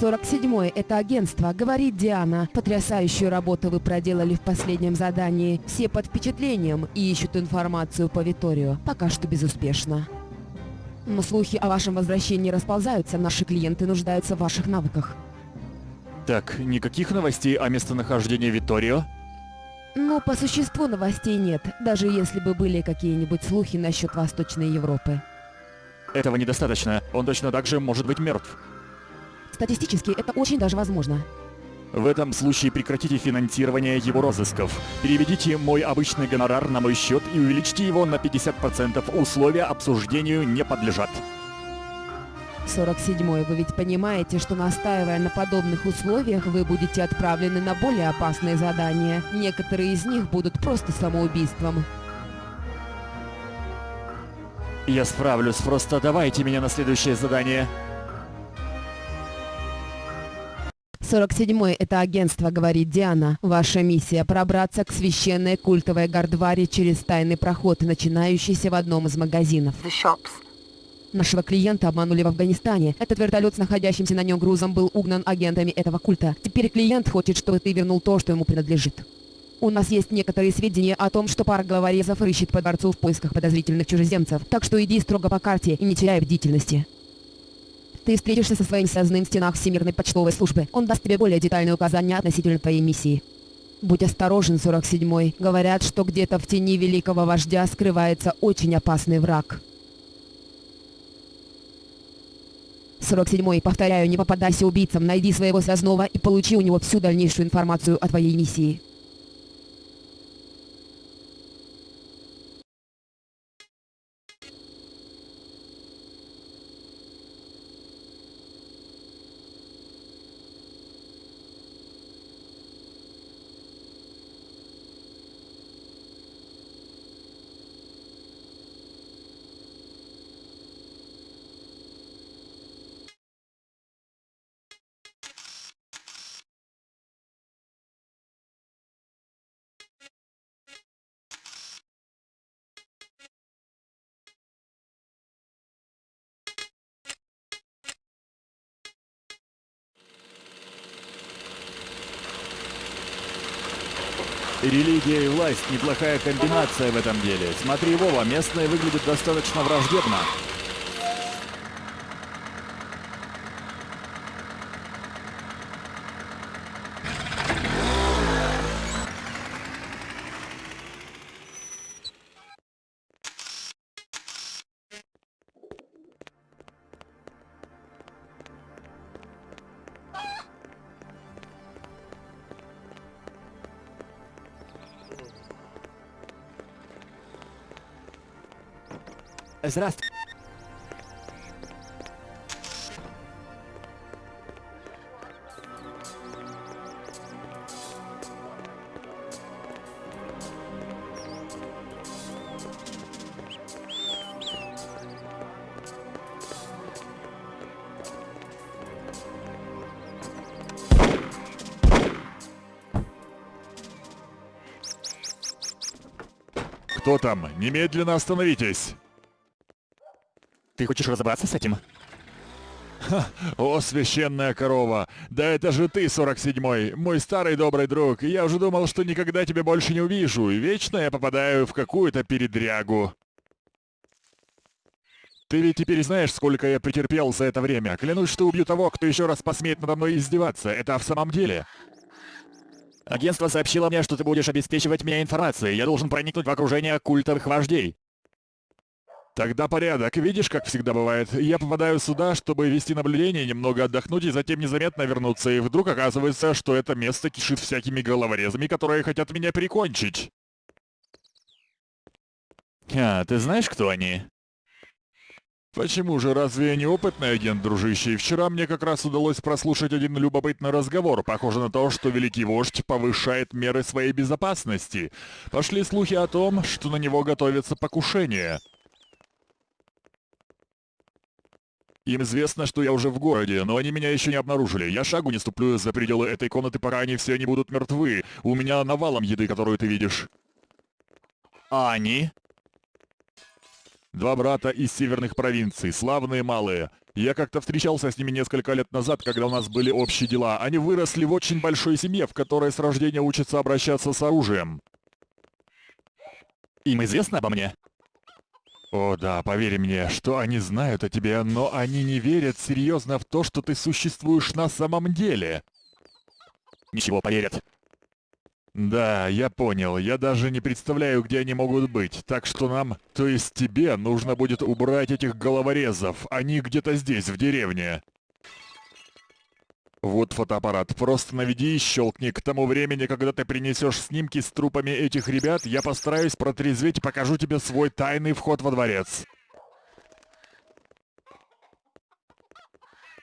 47-й – это агентство, говорит Диана. Потрясающую работу вы проделали в последнем задании. Все под впечатлением и ищут информацию по Виторию. Пока что безуспешно. Но слухи о вашем возвращении расползаются, наши клиенты нуждаются в ваших навыках. Так, никаких новостей о местонахождении Виторио? Но по существу новостей нет, даже если бы были какие-нибудь слухи насчет Восточной Европы. Этого недостаточно. Он точно так же может быть мертв. Статистически это очень даже возможно. В этом случае прекратите финансирование его розысков. Переведите мой обычный гонорар на мой счет и увеличьте его на 50%. Условия обсуждению не подлежат. 47-й, вы ведь понимаете, что настаивая на подобных условиях, вы будете отправлены на более опасные задания. Некоторые из них будут просто самоубийством. Я справлюсь, просто давайте меня на следующее задание. 47-й – это агентство, говорит Диана. Ваша миссия – пробраться к священной культовой Гардваре через тайный проход, начинающийся в одном из магазинов. Нашего клиента обманули в Афганистане. Этот вертолет с находящимся на нем грузом был угнан агентами этого культа. Теперь клиент хочет, чтобы ты вернул то, что ему принадлежит. У нас есть некоторые сведения о том, что пара головорезов рыщет по дворцу в поисках подозрительных чужеземцев. Так что иди строго по карте и не теряй бдительности. Ты встретишься со своим связанным в стенах Всемирной почтовой службы. Он даст тебе более детальные указания относительно твоей миссии. Будь осторожен, 47-й. Говорят, что где-то в тени великого вождя скрывается очень опасный враг. 47-й, повторяю, не попадайся убийцам, найди своего связного и получи у него всю дальнейшую информацию о твоей миссии. Религия и власть – неплохая комбинация в этом деле. Смотри, Вова, местные выглядят достаточно враждебно. Здравствуй. Кто там? Немедленно остановитесь! Ты хочешь разобраться с этим? О, священная корова! Да это же ты, 47-й, мой старый добрый друг. Я уже думал, что никогда тебя больше не увижу, и вечно я попадаю в какую-то передрягу. Ты ведь теперь знаешь, сколько я претерпел за это время. Клянусь, что убью того, кто еще раз посмеет надо мной издеваться. Это в самом деле. Агентство сообщило мне, что ты будешь обеспечивать меня информацией. Я должен проникнуть в окружение культовых вождей. Тогда порядок. Видишь, как всегда бывает. Я попадаю сюда, чтобы вести наблюдение, немного отдохнуть и затем незаметно вернуться. И вдруг оказывается, что это место кишит всякими головорезами, которые хотят меня прикончить. А, ты знаешь, кто они? Почему же, разве я не опытный агент, дружище? Вчера мне как раз удалось прослушать один любопытный разговор. Похоже на то, что Великий Вождь повышает меры своей безопасности. Пошли слухи о том, что на него готовится покушение. Им известно, что я уже в городе, но они меня еще не обнаружили. Я шагу не ступлю за пределы этой комнаты, пока они все не будут мертвы. У меня навалом еды, которую ты видишь. А они? Два брата из северных провинций, славные малые. Я как-то встречался с ними несколько лет назад, когда у нас были общие дела. Они выросли в очень большой семье, в которой с рождения учатся обращаться с оружием. Им известно обо мне? О да, поверь мне, что они знают о тебе, но они не верят серьезно в то, что ты существуешь на самом деле. Ничего, поверят. Да, я понял. Я даже не представляю, где они могут быть. Так что нам, то есть тебе, нужно будет убрать этих головорезов. Они где-то здесь, в деревне. Вот фотоаппарат. Просто наведи и щелкни. К тому времени, когда ты принесешь снимки с трупами этих ребят, я постараюсь протрезветь и покажу тебе свой тайный вход во дворец.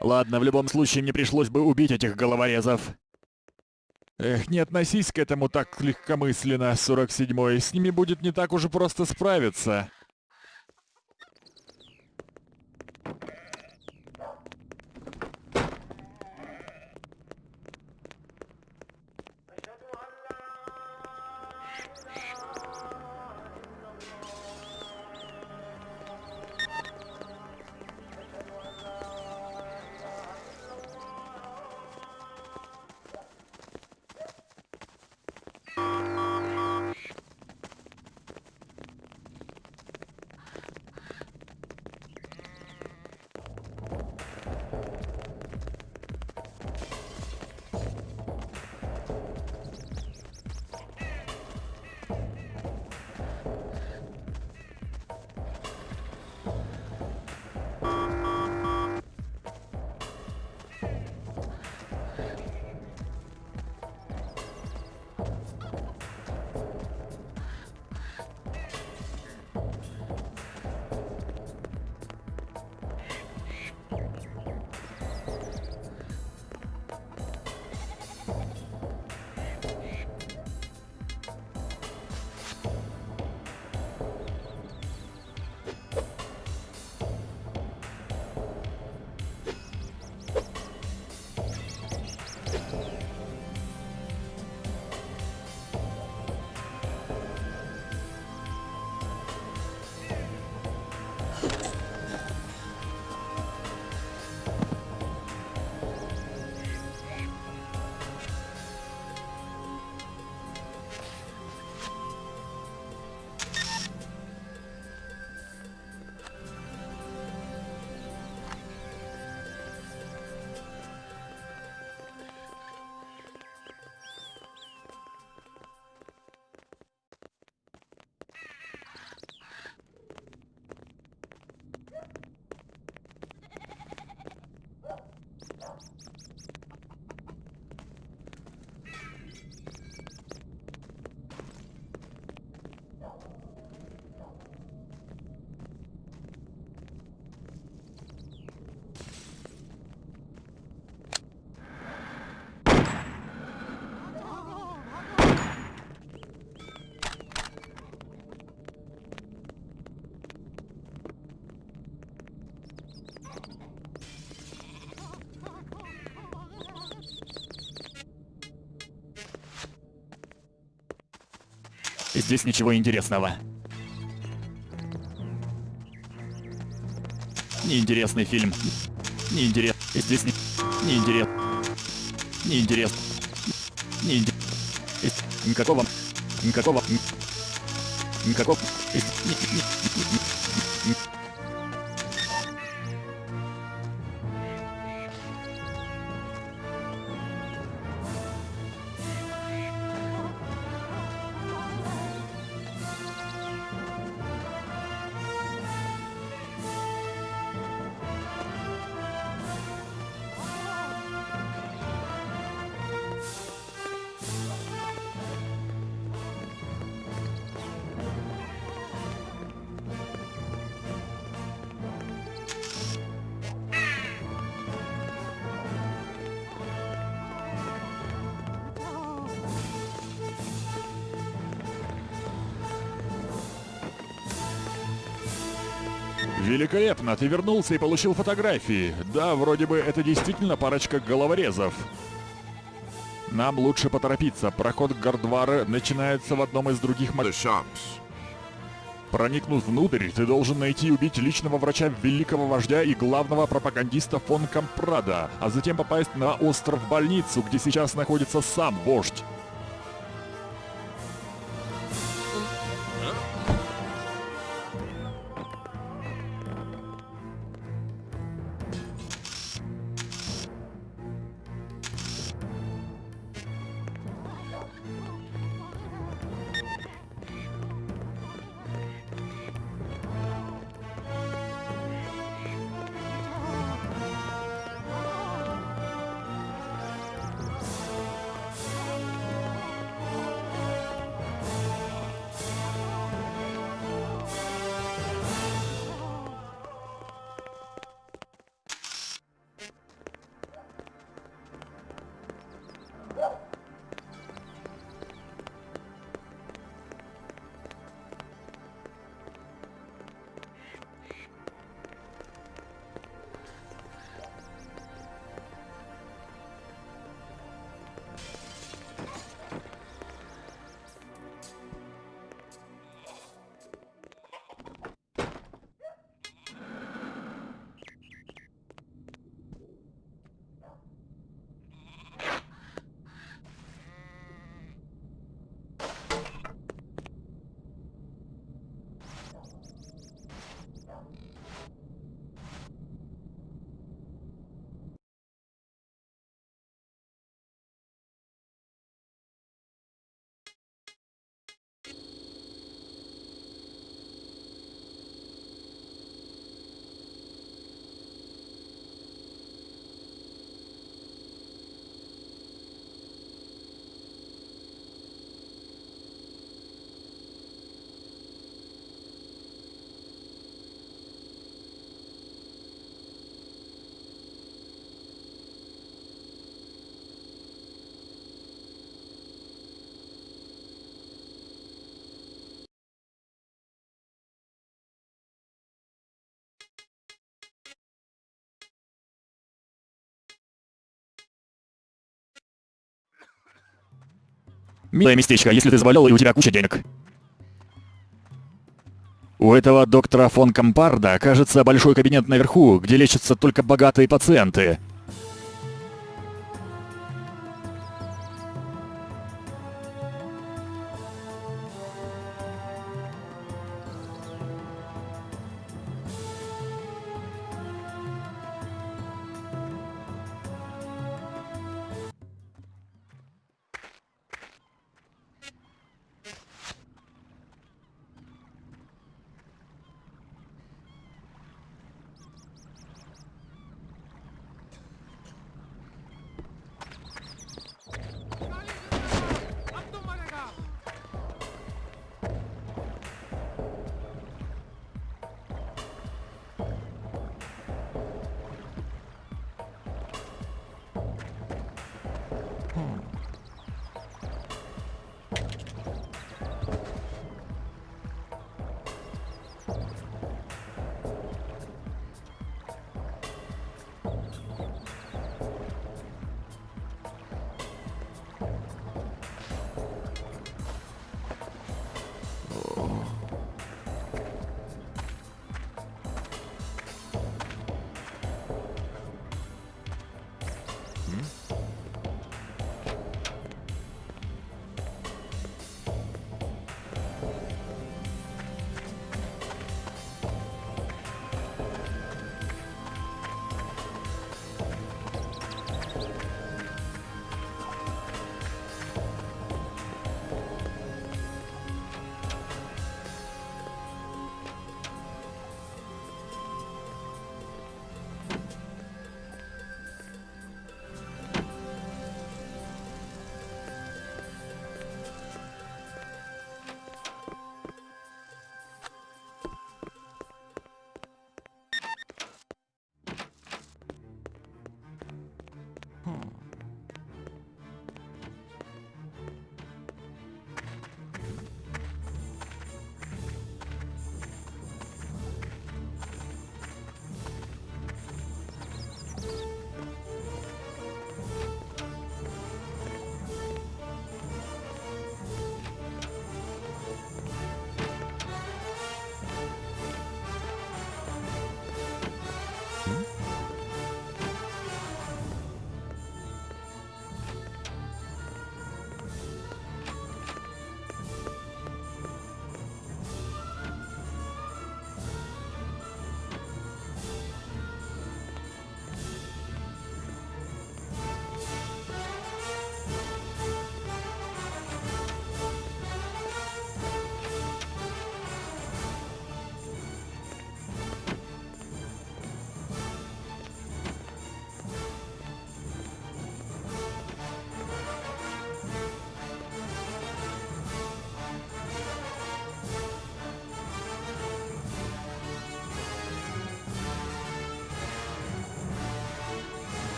Ладно, в любом случае мне пришлось бы убить этих головорезов. Эх, не относись к этому так легкомысленно, 47-й. С ними будет не так уж и просто справиться. Здесь ничего интересного. Неинтересный фильм. Неинтерес. Здесь не... Неинтерес. Неинтерес. Неинтерес. Никакого... Никакого... Никакого... Великолепно, ты вернулся и получил фотографии. Да, вроде бы это действительно парочка головорезов. Нам лучше поторопиться. Проход к Гардвара начинается в одном из других... Shops. Проникнув внутрь, ты должен найти и убить личного врача великого вождя и главного пропагандиста фон Кампрада, а затем попасть на остров-больницу, где сейчас находится сам вождь. Милое местечко, если ты заболел и у тебя куча денег. У этого доктора фон Кампарда, кажется, большой кабинет наверху, где лечатся только богатые пациенты.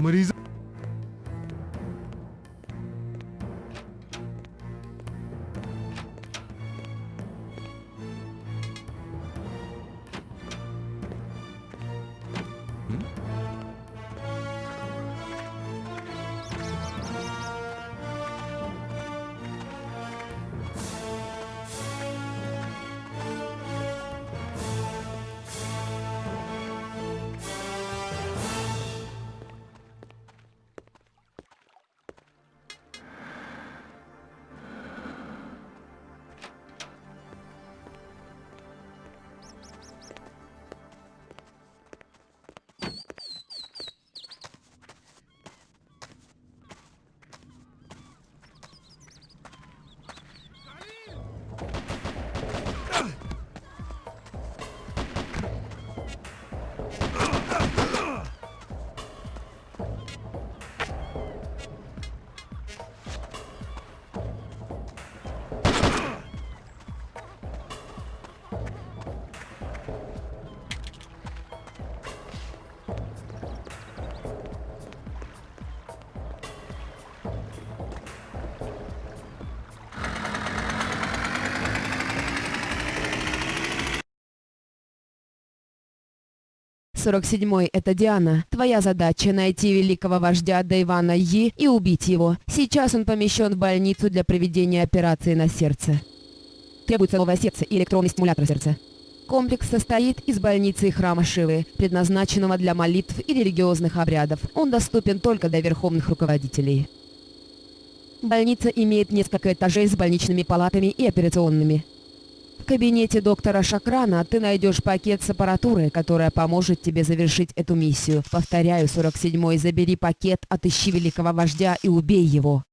मरीज Сорок седьмой, это Диана. Твоя задача найти великого вождя Дайвана Yi и убить его. Сейчас он помещен в больницу для проведения операции на сердце. Требуется новое сердце и электронный стимулятор сердца. Комплекс состоит из больницы и храма Шивы, предназначенного для молитв и религиозных обрядов. Он доступен только для верховных руководителей. Больница имеет несколько этажей с больничными палатами и операционными. В кабинете доктора Шакрана ты найдешь пакет с аппаратурой, которая поможет тебе завершить эту миссию. Повторяю, 47-й, забери пакет, отыщи великого вождя и убей его.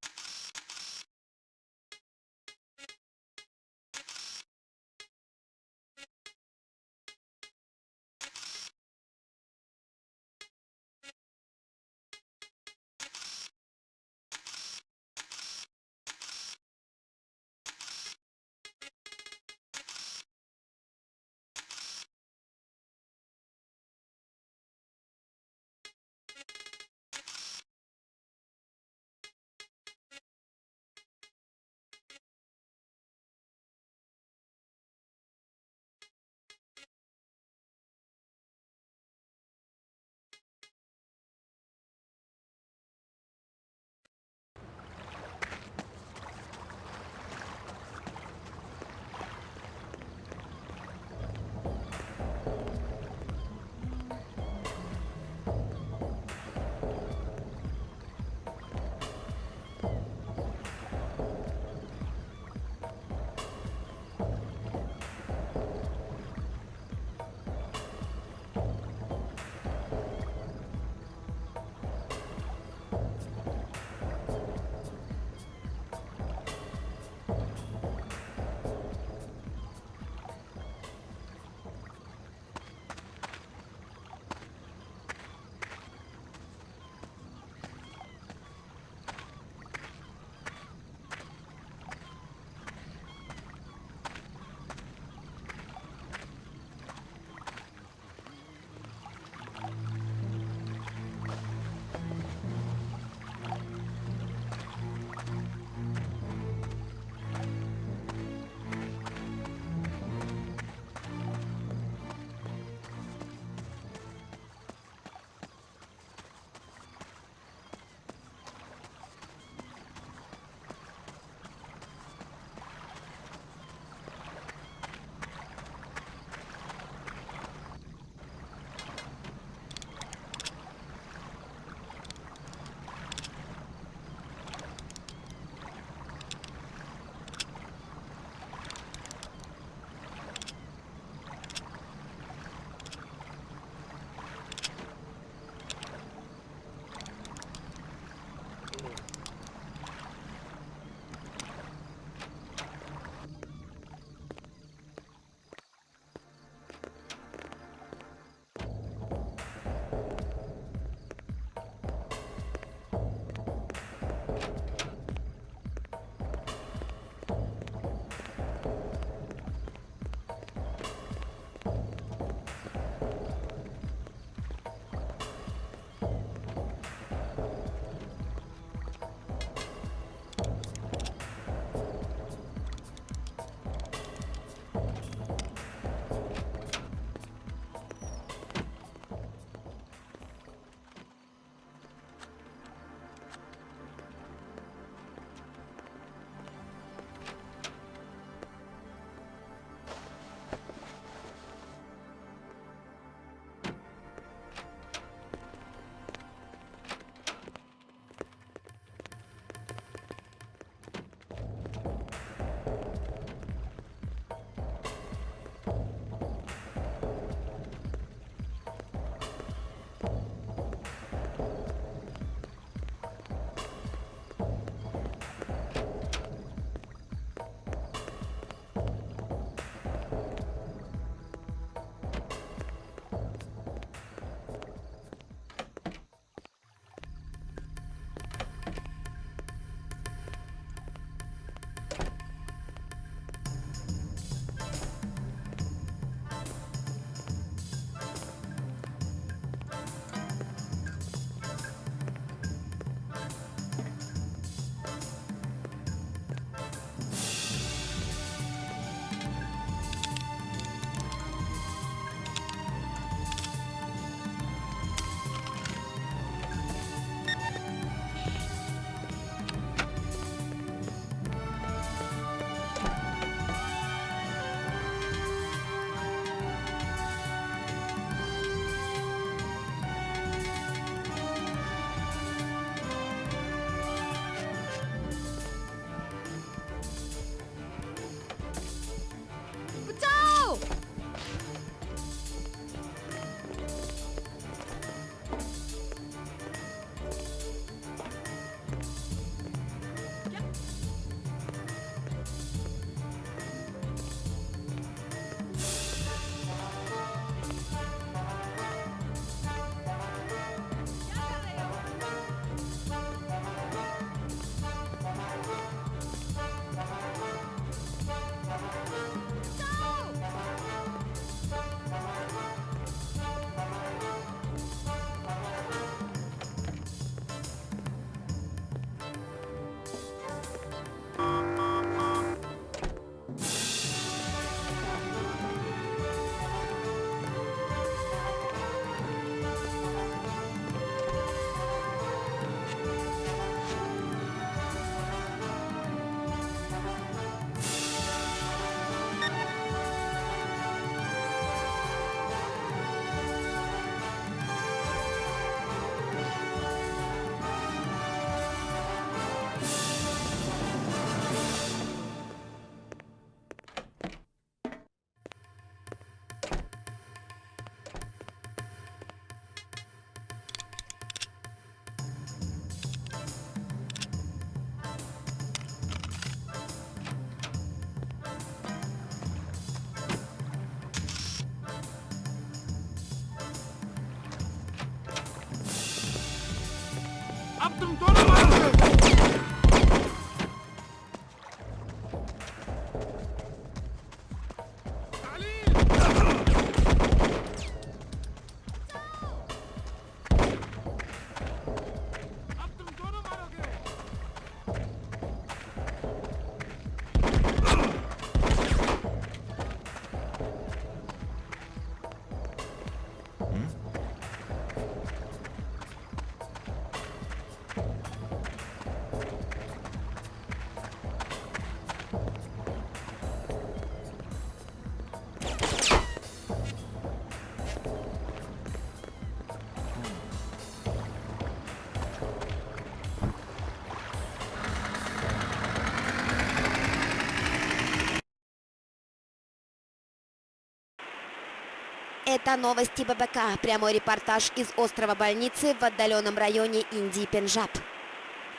Это новости ББК. Прямой репортаж из острова больницы в отдаленном районе Индии Пенджаб.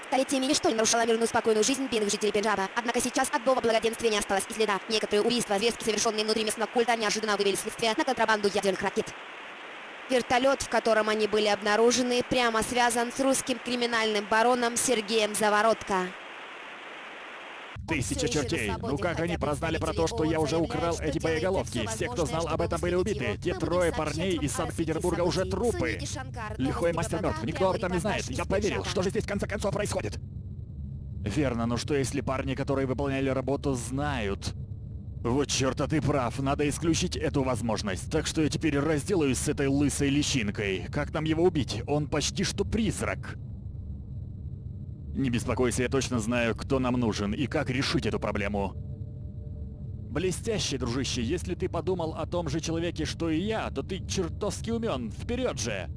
Столетиями ничто не нарушало мирную спокойную жизнь бедных жителей Пенджаба. Однако сейчас от дома благоденствия не осталось и следа. Некоторые убийства, зверски совершенные внутри местного культа, неожиданно вывели следствие на контрабанду ядерных ракет. Вертолет, в котором они были обнаружены, прямо связан с русским криминальным бароном Сергеем Заворотко. Тысяча чертей. Ну как они прознали про то, что я уже украл эти боеголовки? Все, кто знал об этом, были убиты. Те трое парней из Санкт-Петербурга уже трупы. Лихой мастер мертв. Никто об этом не знает. Я поверил. Что же здесь в конце концов происходит? Верно, но что если парни, которые выполняли работу, знают? Вот черт, а ты прав, надо исключить эту возможность. Так что я теперь разделаюсь с этой лысой личинкой. Как нам его убить? Он почти что призрак. Не беспокойся, я точно знаю, кто нам нужен и как решить эту проблему. Блестяще, дружище, если ты подумал о том же человеке, что и я, то ты чертовски умен. Вперед же!